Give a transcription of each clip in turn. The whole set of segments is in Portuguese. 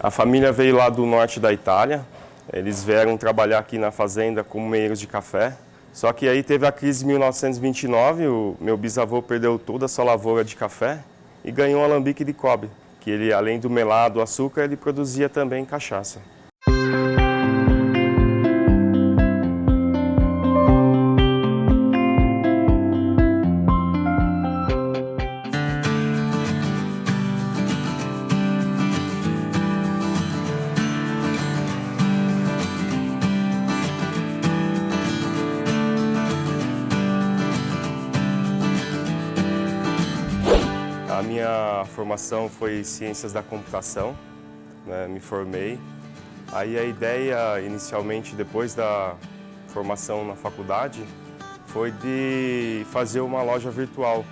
A família veio lá do norte da Itália, eles vieram trabalhar aqui na fazenda como meiros de café. Só que aí teve a crise de 1929, o meu bisavô perdeu toda a sua lavoura de café e ganhou um alambique de cobre, que ele, além do melado, açúcar, ele produzia também cachaça. A minha formação foi Ciências da Computação, né, me formei. Aí a ideia, inicialmente, depois da formação na faculdade, foi de fazer uma loja virtual.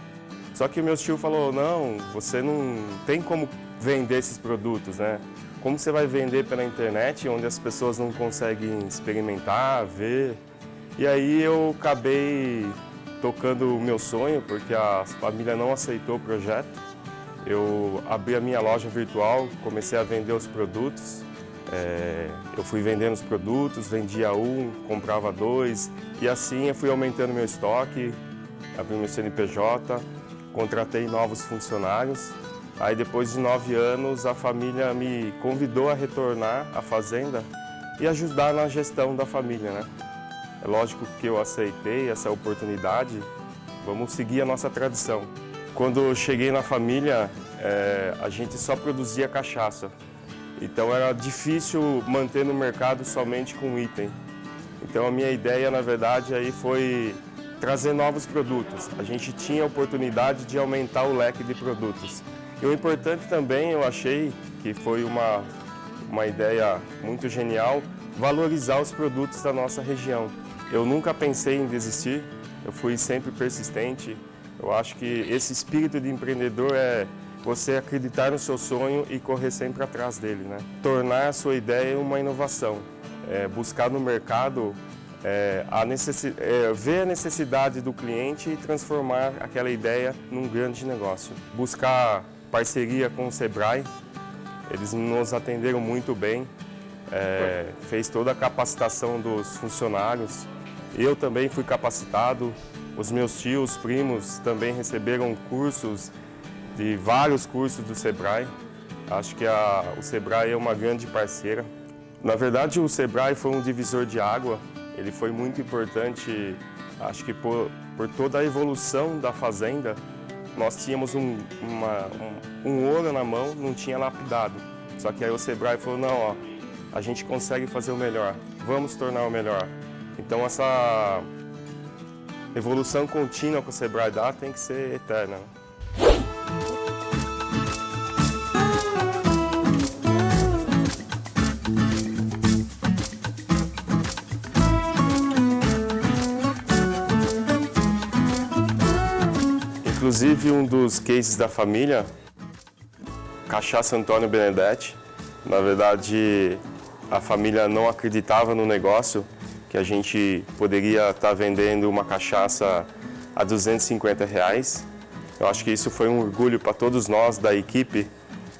Só que meu tio falou, não, você não tem como vender esses produtos, né? Como você vai vender pela internet, onde as pessoas não conseguem experimentar, ver? E aí eu acabei tocando o meu sonho, porque a família não aceitou o projeto. Eu abri a minha loja virtual, comecei a vender os produtos. É, eu fui vendendo os produtos, vendia um, comprava dois, e assim eu fui aumentando meu estoque, abri meu CNPJ, contratei novos funcionários. Aí depois de nove anos, a família me convidou a retornar à fazenda e ajudar na gestão da família, né? É lógico que eu aceitei essa oportunidade, vamos seguir a nossa tradição. Quando eu cheguei na família, é, a gente só produzia cachaça. Então era difícil manter no mercado somente com item. Então a minha ideia, na verdade, aí foi trazer novos produtos. A gente tinha a oportunidade de aumentar o leque de produtos. E o importante também, eu achei que foi uma, uma ideia muito genial, valorizar os produtos da nossa região. Eu nunca pensei em desistir, eu fui sempre persistente. Eu acho que esse espírito de empreendedor é você acreditar no seu sonho e correr sempre atrás dele. Né? Tornar a sua ideia uma inovação, é, buscar no mercado é, a é, ver a necessidade do cliente e transformar aquela ideia num grande negócio. Buscar parceria com o Sebrae, eles nos atenderam muito bem, é, fez toda a capacitação dos funcionários, eu também fui capacitado, os meus tios, primos também receberam cursos, de vários cursos do Sebrae. Acho que a, o Sebrae é uma grande parceira. Na verdade, o Sebrae foi um divisor de água. Ele foi muito importante, acho que por, por toda a evolução da fazenda. Nós tínhamos um, uma, um, um ouro na mão, não tinha lapidado. Só que aí o Sebrae falou, não, ó, a gente consegue fazer o melhor, vamos tornar o melhor. Então essa evolução contínua que o Sebrae dá tem que ser eterna. Inclusive um dos cases da família, Cachaça Antônio Benedetti, na verdade a família não acreditava no negócio, que a gente poderia estar tá vendendo uma cachaça a 250 reais. Eu acho que isso foi um orgulho para todos nós da equipe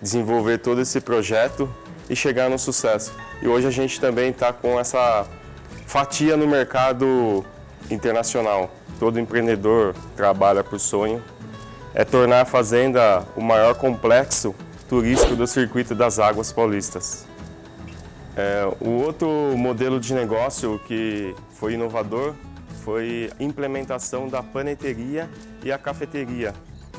desenvolver todo esse projeto e chegar no sucesso. E hoje a gente também está com essa fatia no mercado internacional. Todo empreendedor trabalha por sonho. É tornar a fazenda o maior complexo turístico do circuito das águas paulistas. É, o outro modelo de negócio que foi inovador foi a implementação da paneteria e a cafeteria.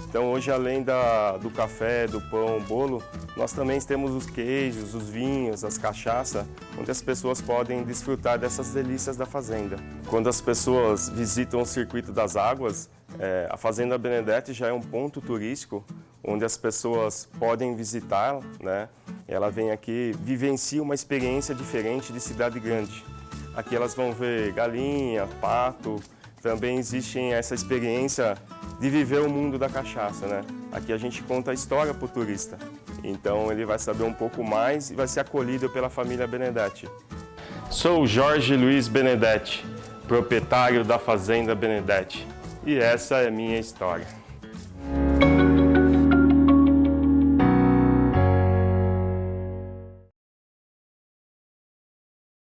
Então hoje, além da, do café, do pão, bolo, nós também temos os queijos, os vinhos, as cachaças, onde as pessoas podem desfrutar dessas delícias da fazenda. Quando as pessoas visitam o Circuito das Águas, é, a Fazenda Benedetti já é um ponto turístico onde as pessoas podem visitar, né? Ela vem aqui, vivencia uma experiência diferente de cidade grande. Aqui elas vão ver galinha, pato, também existe essa experiência de viver o mundo da cachaça, né? Aqui a gente conta a história para o turista. Então ele vai saber um pouco mais e vai ser acolhido pela família Benedetti. Sou Jorge Luiz Benedetti, proprietário da Fazenda Benedetti. E essa é a minha história.